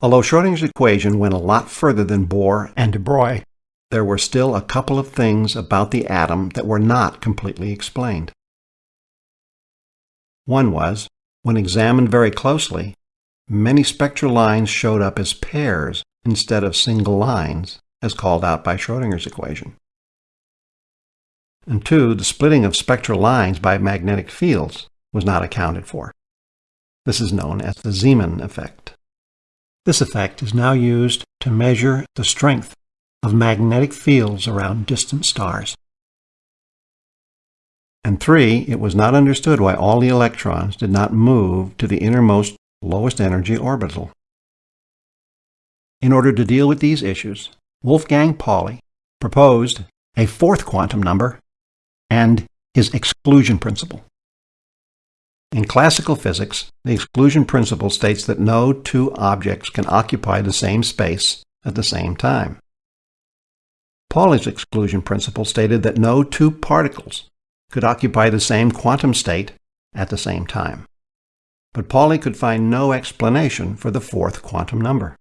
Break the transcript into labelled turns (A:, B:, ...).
A: Although Schrodinger's equation went a lot further than Bohr and de Broglie, there were still a couple of things about the atom that were not completely explained. One was, when examined very closely, many spectral lines showed up as pairs instead of single lines, as called out by Schrodinger's equation. And two, the splitting of spectral lines by magnetic fields was not accounted for. This is known as the Zeeman effect. This effect is now used to measure the strength of magnetic fields around distant stars. And three, it was not understood why all the electrons did not move to the innermost lowest energy orbital. In order to deal with these issues, Wolfgang Pauli proposed a fourth quantum number and his exclusion principle. In classical physics, the exclusion principle states that no two objects can occupy the same space at the same time. Pauli's exclusion principle stated that no two particles could occupy the same quantum state at the same time. But Pauli could find no explanation for the fourth quantum number.